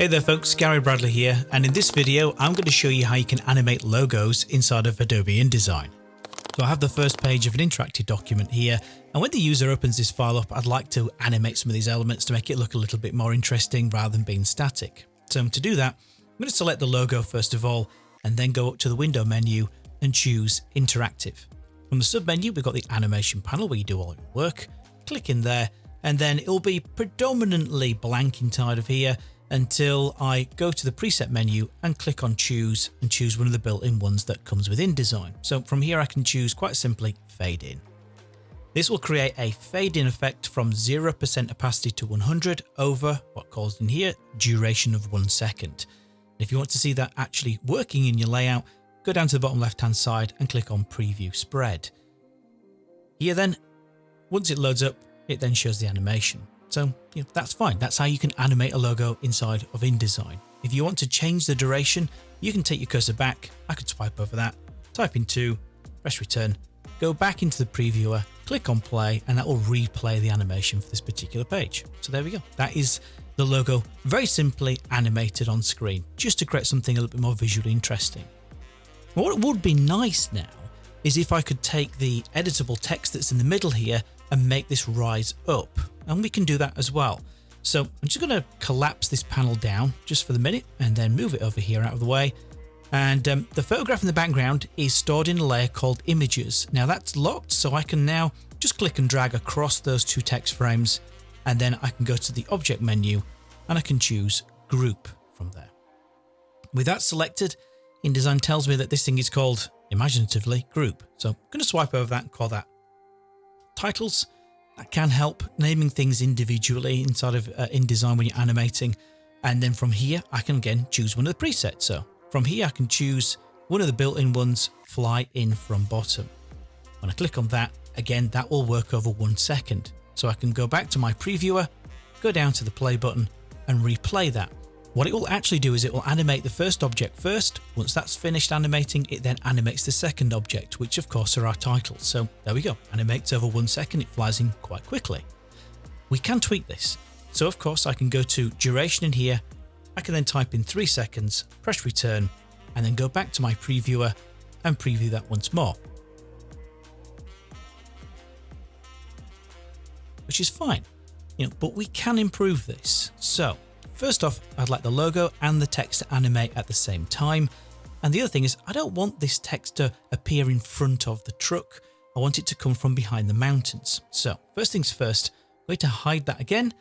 Hey there folks, Gary Bradley here, and in this video I'm going to show you how you can animate logos inside of Adobe InDesign. So I have the first page of an interactive document here, and when the user opens this file up, I'd like to animate some of these elements to make it look a little bit more interesting rather than being static. So to do that, I'm going to select the logo first of all, and then go up to the window menu and choose interactive. From the submenu, we've got the animation panel where you do all your work. Click in there, and then it'll be predominantly blank inside of here until I go to the preset menu and click on choose and choose one of the built-in ones that comes with InDesign. So from here I can choose quite simply fade in. This will create a fade in effect from 0% opacity to 100 over what calls in here duration of one second. If you want to see that actually working in your layout, go down to the bottom left hand side and click on preview spread. Here then, once it loads up, it then shows the animation. So you know, that's fine. That's how you can animate a logo inside of InDesign. If you want to change the duration, you can take your cursor back. I could swipe over that, type in 2, press return, go back into the previewer, click on play, and that will replay the animation for this particular page. So there we go. That is the logo very simply animated on screen, just to create something a little bit more visually interesting. What would be nice now is if I could take the editable text that's in the middle here and make this rise up and we can do that as well. So I'm just going to collapse this panel down just for the minute and then move it over here out of the way. And um, the photograph in the background is stored in a layer called images. Now that's locked, so I can now just click and drag across those two text frames and then I can go to the object menu and I can choose group from there. With that selected, InDesign tells me that this thing is called imaginatively group. So I'm going to swipe over that and call that titles can help naming things individually inside of uh, InDesign when you're animating. And then from here, I can again choose one of the presets. So from here, I can choose one of the built-in ones, fly in from bottom. When I click on that, again, that will work over one second. So I can go back to my previewer, go down to the play button and replay that. What it will actually do is it will animate the first object first. Once that's finished animating, it then animates the second object, which of course are our titles. So there we go, animates over one second, it flies in quite quickly. We can tweak this. So of course I can go to duration in here, I can then type in three seconds, press return, and then go back to my previewer and preview that once more. Which is fine, you know, but we can improve this. So First off, I'd like the logo and the text to animate at the same time. And the other thing is I don't want this text to appear in front of the truck. I want it to come from behind the mountains. So first things first, I'm going to hide that again.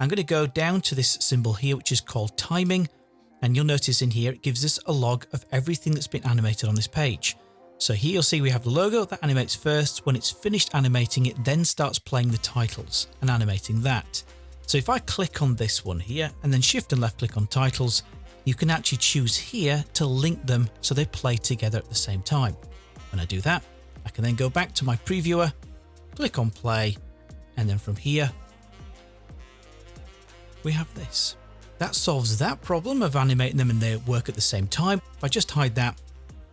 I'm going to go down to this symbol here, which is called timing. And you'll notice in here, it gives us a log of everything that's been animated on this page. So here you'll see we have the logo that animates first. When it's finished animating, it then starts playing the titles and animating that. So if I click on this one here and then shift and left click on titles, you can actually choose here to link them so they play together at the same time. When I do that, I can then go back to my previewer, click on play, and then from here, we have this. That solves that problem of animating them and they work at the same time. If I just hide that,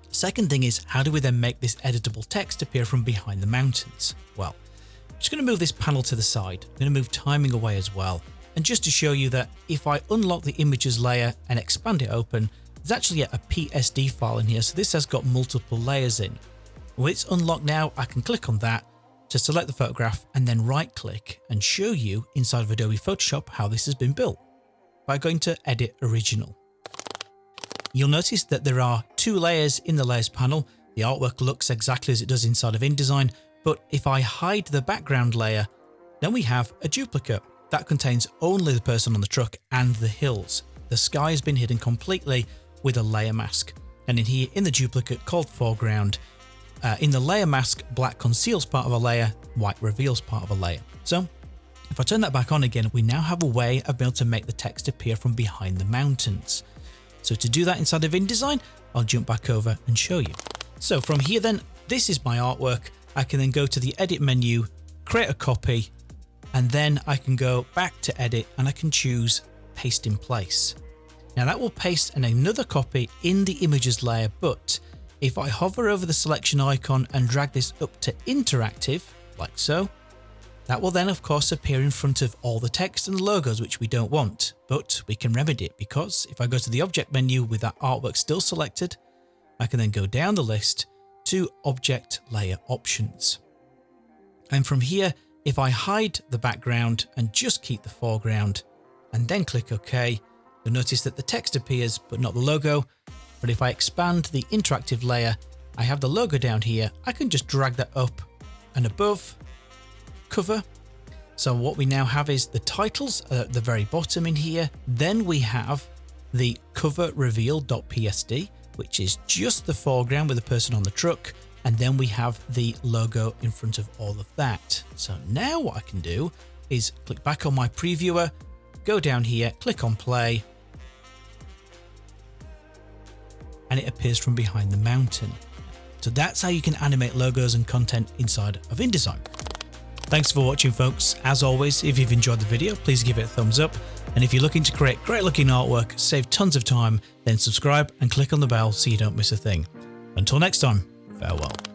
second thing is how do we then make this editable text appear from behind the mountains? Well, just going to move this panel to the side. I'm going to move timing away as well. And just to show you that if I unlock the images layer and expand it open, there's actually a PSD file in here. So this has got multiple layers in. When it's unlocked now, I can click on that to select the photograph and then right click and show you inside of Adobe Photoshop how this has been built by going to edit original. You'll notice that there are two layers in the layers panel. The artwork looks exactly as it does inside of InDesign, but if I hide the background layer, then we have a duplicate that contains only the person on the truck and the hills. The sky has been hidden completely with a layer mask. And in here, in the duplicate called foreground, uh, in the layer mask, black conceals part of a layer, white reveals part of a layer. So if I turn that back on again, we now have a way of being able to make the text appear from behind the mountains. So to do that inside of InDesign, I'll jump back over and show you. So from here then, this is my artwork. I can then go to the edit menu, create a copy, and then I can go back to edit and I can choose paste in place. Now that will paste another copy in the images layer, but if I hover over the selection icon and drag this up to interactive, like so, That will then of course appear in front of all the text and logos which we don't want, but we can remedy it because if I go to the object menu with that artwork still selected, I can then go down the list to object layer options. And from here, if I hide the background and just keep the foreground and then click OK, you'll notice that the text appears but not the logo. But if I expand the interactive layer, I have the logo down here. I can just drag that up and above cover. So what we now have is the titles at the very bottom in here. Then we have the cover reveal.psd, which is just the foreground with the person on the truck. And then we have the logo in front of all of that. So now what I can do is click back on my previewer, go down here, click on play, and it appears from behind the mountain. So that's how you can animate logos and content inside of InDesign. Thanks for watching folks. As always, if you've enjoyed the video, please give it a thumbs up. And if you're looking to create great looking artwork, save tons of time, then subscribe and click on the bell so you don't miss a thing. Until next time, farewell.